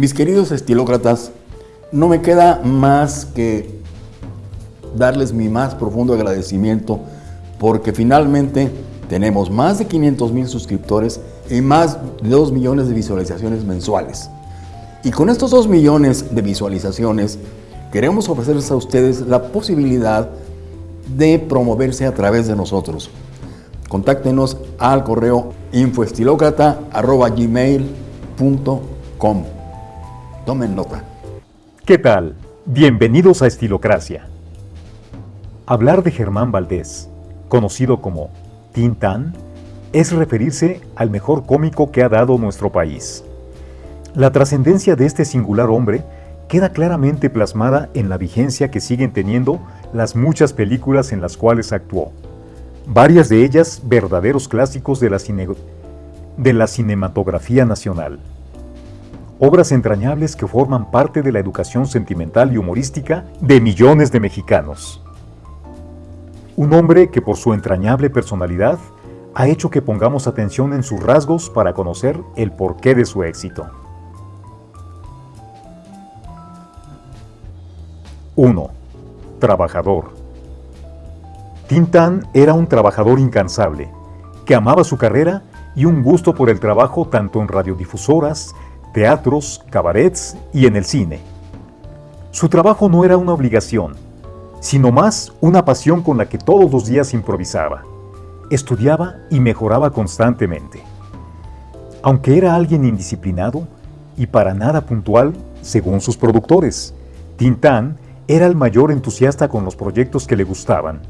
Mis queridos estilócratas, no me queda más que darles mi más profundo agradecimiento porque finalmente tenemos más de 500 mil suscriptores y más de 2 millones de visualizaciones mensuales. Y con estos 2 millones de visualizaciones queremos ofrecerles a ustedes la posibilidad de promoverse a través de nosotros. Contáctenos al correo infoestilocrata.gmail.com Tomen nota. ¿Qué tal? Bienvenidos a Estilocracia. Hablar de Germán Valdés, conocido como Tintán, es referirse al mejor cómico que ha dado nuestro país. La trascendencia de este singular hombre queda claramente plasmada en la vigencia que siguen teniendo las muchas películas en las cuales actuó, varias de ellas verdaderos clásicos de la, de la cinematografía nacional. Obras entrañables que forman parte de la educación sentimental y humorística de millones de mexicanos. Un hombre que por su entrañable personalidad ha hecho que pongamos atención en sus rasgos para conocer el porqué de su éxito. 1. Trabajador. Tintán era un trabajador incansable, que amaba su carrera y un gusto por el trabajo tanto en radiodifusoras, teatros, cabarets y en el cine. Su trabajo no era una obligación, sino más una pasión con la que todos los días improvisaba, estudiaba y mejoraba constantemente. Aunque era alguien indisciplinado y para nada puntual, según sus productores, Tintán era el mayor entusiasta con los proyectos que le gustaban.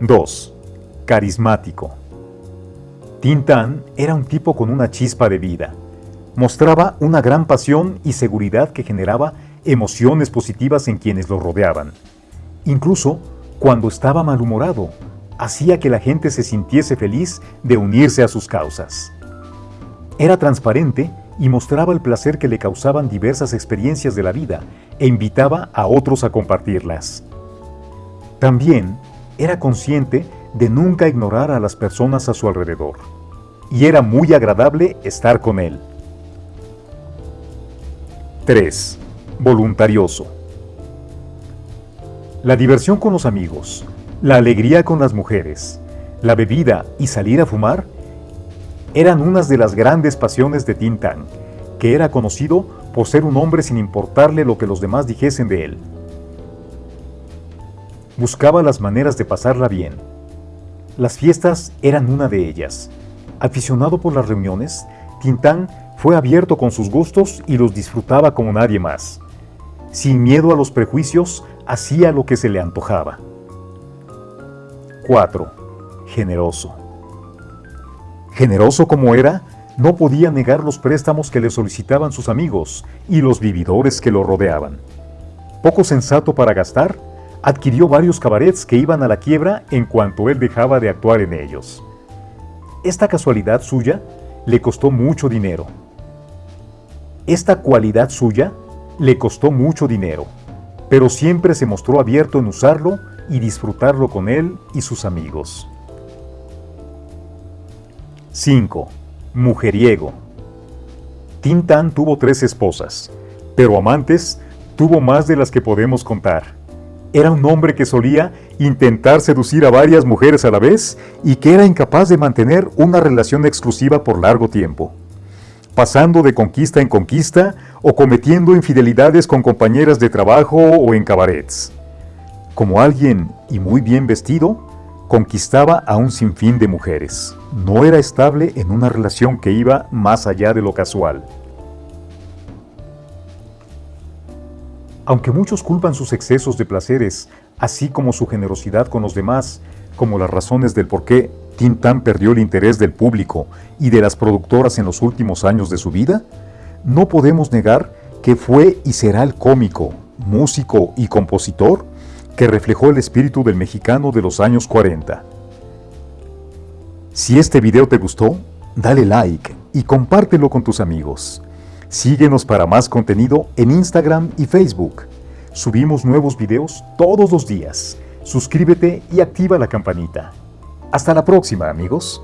2. Carismático. Tintán era un tipo con una chispa de vida. Mostraba una gran pasión y seguridad que generaba emociones positivas en quienes lo rodeaban. Incluso cuando estaba malhumorado, hacía que la gente se sintiese feliz de unirse a sus causas. Era transparente y mostraba el placer que le causaban diversas experiencias de la vida e invitaba a otros a compartirlas. También era consciente de nunca ignorar a las personas a su alrededor, y era muy agradable estar con él. 3 voluntarioso. La diversión con los amigos, la alegría con las mujeres, la bebida y salir a fumar eran unas de las grandes pasiones de Tintán, que era conocido por ser un hombre sin importarle lo que los demás dijesen de él. Buscaba las maneras de pasarla bien. Las fiestas eran una de ellas. Aficionado por las reuniones, Tintán fue abierto con sus gustos y los disfrutaba como nadie más. Sin miedo a los prejuicios, hacía lo que se le antojaba. 4. Generoso. Generoso como era, no podía negar los préstamos que le solicitaban sus amigos y los vividores que lo rodeaban. Poco sensato para gastar, adquirió varios cabarets que iban a la quiebra en cuanto él dejaba de actuar en ellos. Esta casualidad suya le costó mucho dinero. Esta cualidad suya le costó mucho dinero, pero siempre se mostró abierto en usarlo y disfrutarlo con él y sus amigos. 5. Mujeriego. Tintan tuvo tres esposas, pero amantes tuvo más de las que podemos contar. Era un hombre que solía intentar seducir a varias mujeres a la vez y que era incapaz de mantener una relación exclusiva por largo tiempo pasando de conquista en conquista o cometiendo infidelidades con compañeras de trabajo o en cabarets. Como alguien y muy bien vestido, conquistaba a un sinfín de mujeres. No era estable en una relación que iba más allá de lo casual. Aunque muchos culpan sus excesos de placeres, así como su generosidad con los demás, como las razones del por qué Tintán perdió el interés del público y de las productoras en los últimos años de su vida, no podemos negar que fue y será el cómico, músico y compositor que reflejó el espíritu del mexicano de los años 40. Si este video te gustó, dale like y compártelo con tus amigos. Síguenos para más contenido en Instagram y Facebook. Subimos nuevos videos todos los días. Suscríbete y activa la campanita. Hasta la próxima, amigos.